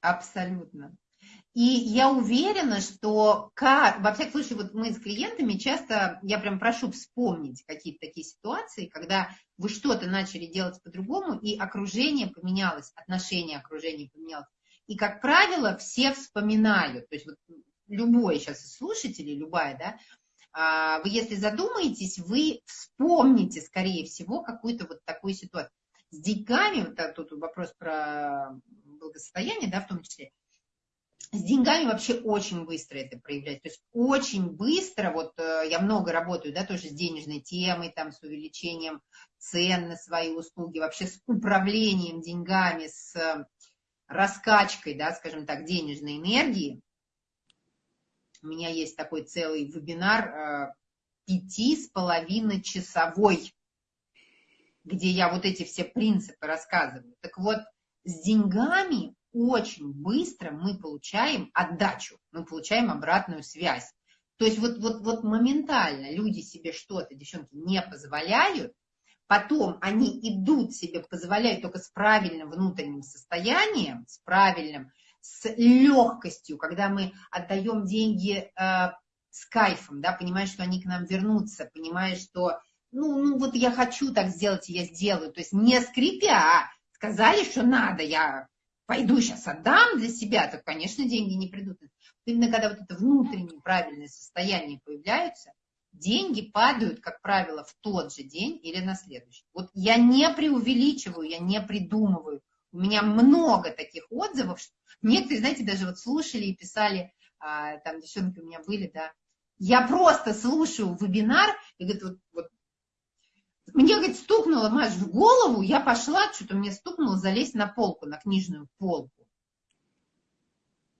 Абсолютно. И я уверена, что, как, во всяком случае, вот мы с клиентами часто, я прям прошу вспомнить какие-то такие ситуации, когда вы что-то начали делать по-другому, и окружение поменялось, отношение окружения поменялось. И, как правило, все вспоминают, то есть вот любой сейчас из слушателей, любая, да, а, вы если задумаетесь, вы вспомните, скорее всего, какую-то вот такую ситуацию. С деньгами, вот тут вопрос про благосостояние, да, в том числе, с деньгами вообще очень быстро это проявляется. То есть очень быстро, вот э, я много работаю, да, тоже с денежной темой, там, с увеличением цен на свои услуги, вообще с управлением деньгами, с раскачкой, да, скажем так, денежной энергии. У меня есть такой целый вебинар э, пяти с половиной часовой, где я вот эти все принципы рассказываю. Так вот, с деньгами очень быстро мы получаем отдачу, мы получаем обратную связь. То есть вот, вот, вот моментально люди себе что-то, девчонки, не позволяют, потом они идут себе, позволяют только с правильным внутренним состоянием, с правильным, с легкостью, когда мы отдаем деньги э, с кайфом, да, понимаешь, что они к нам вернутся, понимаешь, что, ну, ну вот я хочу так сделать, я сделаю, то есть не скрипя, а сказали, что надо, я пойду сейчас отдам для себя, то, конечно, деньги не придут. Именно когда вот это внутреннее правильное состояние появляется, деньги падают, как правило, в тот же день или на следующий. Вот я не преувеличиваю, я не придумываю. У меня много таких отзывов. Некоторые, знаете, даже вот слушали и писали, а, там девчонки у меня были, да, я просто слушаю вебинар, и говорит, вот, вот мне, говорит, стукнуло, Маш, в голову, я пошла, что-то мне стукнуло залезть на полку, на книжную полку.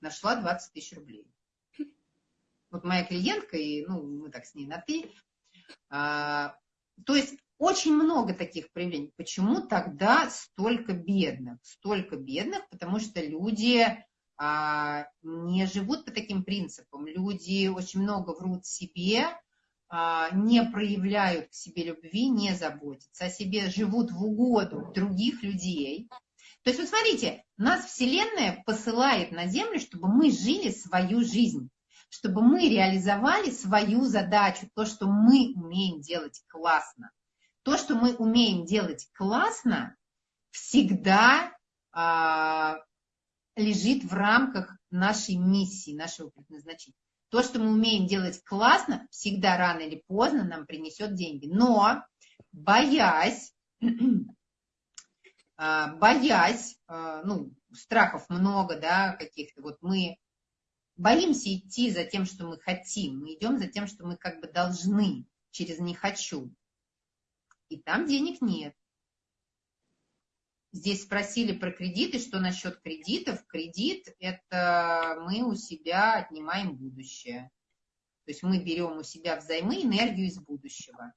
Нашла 20 тысяч рублей. Вот моя клиентка, и, ну, мы так с ней на «ты». А, то есть очень много таких проявлений. Почему тогда столько бедных? Столько бедных, потому что люди а, не живут по таким принципам. Люди очень много врут себе, не проявляют к себе любви, не заботятся о себе, живут в угоду других людей. То есть, вот смотрите, нас Вселенная посылает на Землю, чтобы мы жили свою жизнь, чтобы мы реализовали свою задачу, то, что мы умеем делать классно. То, что мы умеем делать классно, всегда а, лежит в рамках нашей миссии, нашего предназначения. То, что мы умеем делать классно, всегда рано или поздно нам принесет деньги. Но боясь, а, боясь, а, ну, страхов много, да, каких-то, вот мы боимся идти за тем, что мы хотим, мы идем за тем, что мы как бы должны, через «не хочу». И там денег нет. Здесь спросили про кредиты, что насчет кредитов. Кредит – это мы у себя отнимаем будущее. То есть мы берем у себя взаймы энергию из будущего.